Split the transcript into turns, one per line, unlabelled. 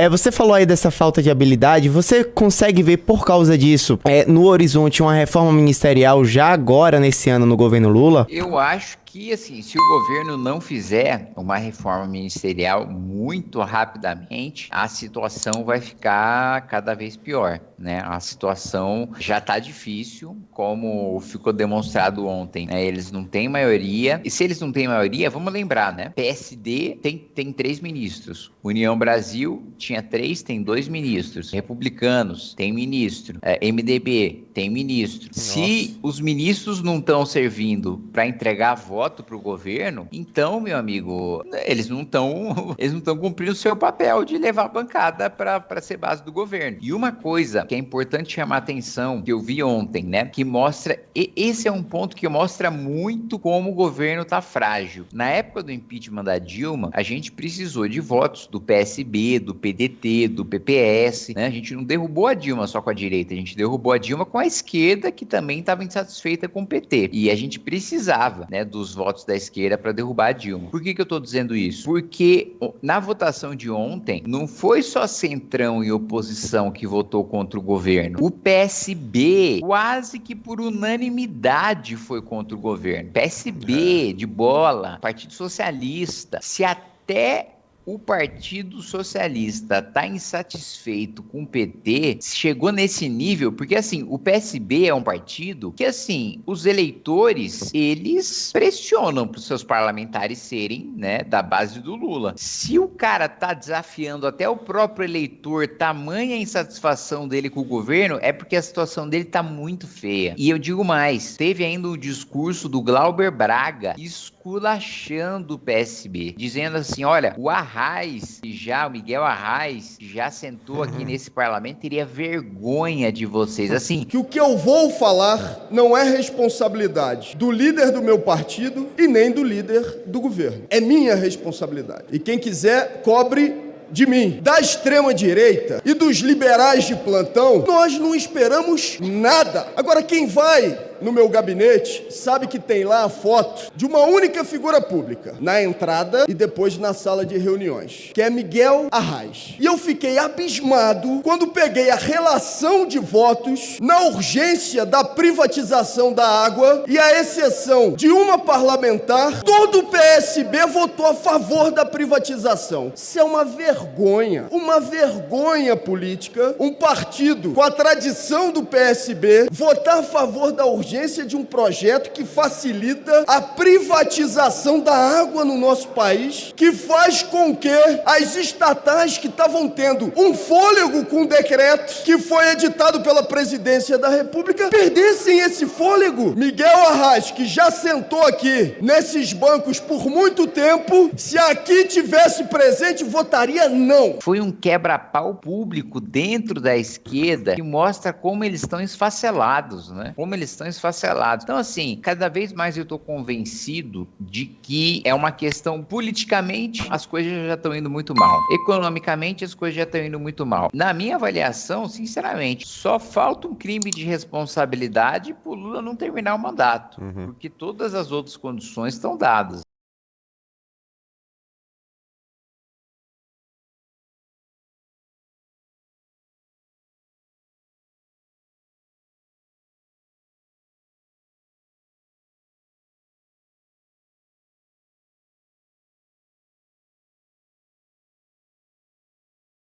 É, você falou aí dessa falta de habilidade, você consegue ver por causa disso é, no horizonte uma reforma ministerial já agora nesse ano no governo Lula?
Eu acho que, assim, se o governo não fizer uma reforma ministerial muito rapidamente, a situação vai ficar cada vez pior, né? A situação já está difícil, como ficou demonstrado ontem, né? Eles não têm maioria, e se eles não têm maioria, vamos lembrar, né? PSD tem, tem três ministros, União Brasil tinha três, tem dois ministros, Republicanos tem ministro, é, MDB tem ministro. Nossa. Se os ministros não estão servindo para entregar voto, voto o governo, então, meu amigo, eles não estão eles não estão cumprindo o seu papel de levar a bancada para ser base do governo. E uma coisa que é importante chamar atenção, que eu vi ontem, né, que mostra, esse é um ponto que mostra muito como o governo tá frágil. Na época do impeachment da Dilma, a gente precisou de votos do PSB, do PDT, do PPS, né? A gente não derrubou a Dilma só com a direita, a gente derrubou a Dilma com a esquerda que também estava insatisfeita com o PT. E a gente precisava, né, dos os votos da esquerda para derrubar a Dilma. Por que, que eu estou dizendo isso? Porque na votação de ontem, não foi só Centrão e oposição que votou contra o governo. O PSB, quase que por unanimidade, foi contra o governo. PSB, de bola, Partido Socialista, se até o Partido Socialista está insatisfeito com o PT, chegou nesse nível, porque assim, o PSB é um partido que assim, os eleitores, eles pressionam para os seus parlamentares serem, né, da base do Lula. Se o cara tá desafiando até o próprio eleitor, tamanha insatisfação dele com o governo, é porque a situação dele tá muito feia. E eu digo mais, teve ainda o discurso do Glauber Braga, esculachando o PSB, dizendo assim, olha, o Arraes, já, o Miguel Arraes, já sentou aqui uhum. nesse parlamento, teria vergonha de vocês. Assim.
Que o que eu vou falar não é responsabilidade do líder do meu partido e nem do líder do governo. É minha responsabilidade. E quem quiser, cobre de mim, da extrema direita e dos liberais de plantão, nós não esperamos nada. Agora, quem vai no meu gabinete sabe que tem lá a foto de uma única figura pública na entrada e depois na sala de reuniões, que é Miguel Arraes. E eu fiquei abismado quando peguei a relação de votos na urgência da privatização da água e a exceção de uma parlamentar, todo o PSB votou a favor da privatização. Isso é uma vergonha, uma vergonha política, um partido com a tradição do PSB votar a favor da urgência urgência de um projeto que facilita a privatização da água no nosso país, que faz com que as estatais que estavam tendo um fôlego com o decreto que foi editado pela presidência da República perdessem esse fôlego. Miguel Arraes, que já sentou aqui nesses bancos por muito tempo, se aqui tivesse presente, votaria não.
Foi um quebra-pau público dentro da esquerda que mostra como eles estão esfacelados, né? Como eles estão esfacelados esfacelado. Então, assim, cada vez mais eu estou convencido de que é uma questão politicamente as coisas já estão indo muito mal. Economicamente as coisas já estão indo muito mal. Na minha avaliação, sinceramente, só falta um crime de responsabilidade para o Lula não terminar o mandato, uhum. porque todas as outras condições estão dadas.